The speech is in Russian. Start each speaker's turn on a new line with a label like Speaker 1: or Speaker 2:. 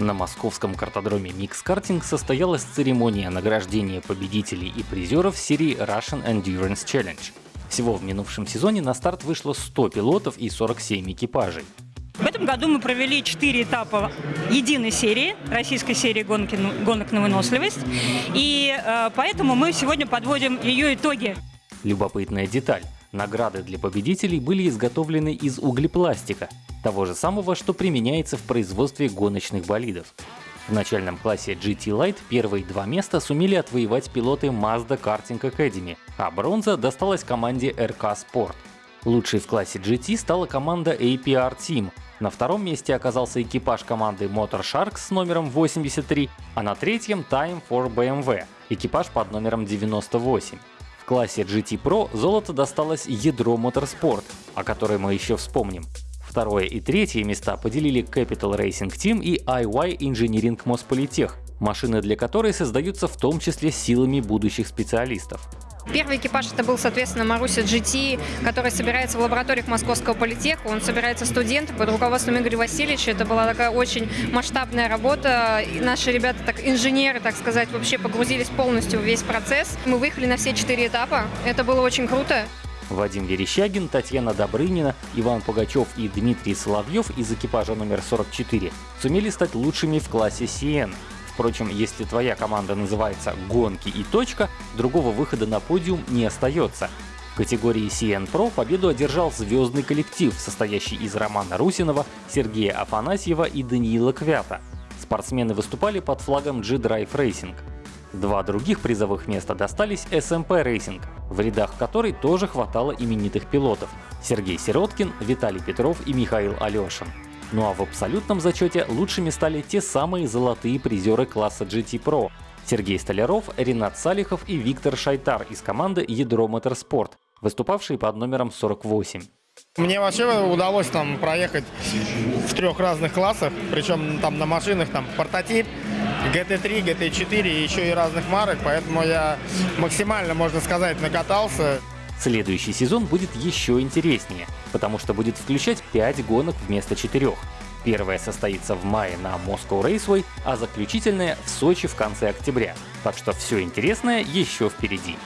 Speaker 1: На московском картодроме Mix Karting состоялась церемония награждения победителей и призеров серии Russian Endurance Challenge. Всего в минувшем сезоне на старт вышло 100 пилотов и 47 экипажей.
Speaker 2: В этом году мы провели четыре этапа единой серии, российской серии гонки, гонок на выносливость. И э, поэтому мы сегодня подводим ее итоги.
Speaker 1: Любопытная деталь. Награды для победителей были изготовлены из углепластика, того же самого, что применяется в производстве гоночных болидов. В начальном классе GT Light первые два места сумели отвоевать пилоты Mazda Karting Academy, а бронза досталась команде RK Sport. Лучшей в классе GT стала команда APR Team. На втором месте оказался экипаж команды Motor Sharks с номером 83, а на третьем Time for BMW, экипаж под номером 98. В классе GT Pro золото досталось ядро Motorsport, о которой мы еще вспомним. Второе и третье места поделили Capital Racing Team и IY Engineering Mospolitech, машины для которой создаются в том числе силами будущих специалистов.
Speaker 3: Первый экипаж это был, соответственно, Маруся GT, который собирается в лабораториях Московского политеха. Он собирается студенты под руководством Игоря Васильевича. Это была такая очень масштабная работа. И наши ребята, так инженеры, так сказать, вообще погрузились полностью в весь процесс. Мы выехали на все четыре этапа. Это было очень круто.
Speaker 1: Вадим Верещагин, Татьяна Добрынина, Иван Пугачев и Дмитрий Соловьев из экипажа номер 44 сумели стать лучшими в классе CN. Впрочем, если твоя команда называется «Гонки и точка», другого выхода на подиум не остается. В категории CN Pro победу одержал звездный коллектив, состоящий из Романа Русинова, Сергея Афанасьева и Даниила Квята. Спортсмены выступали под флагом G-Drive Racing. Два других призовых места достались SMP Racing, в рядах которой тоже хватало именитых пилотов — Сергей Сироткин, Виталий Петров и Михаил Алешин. Ну а в абсолютном зачете лучшими стали те самые золотые призеры класса GT Pro — Сергей Столяров, Ренат Салихов и Виктор Шайтар из команды Ядро Моторспорт, выступавшие под номером 48.
Speaker 4: Мне вообще удалось там проехать в трех разных классах, причем там на машинах там портатип, GT3, GT4 и еще и разных марок, поэтому я максимально, можно сказать, накатался.
Speaker 1: Следующий сезон будет еще интереснее, потому что будет включать 5 гонок вместо 4. Первая состоится в мае на Moscow Raceway, а заключительная в Сочи в конце октября. Так что все интересное еще впереди.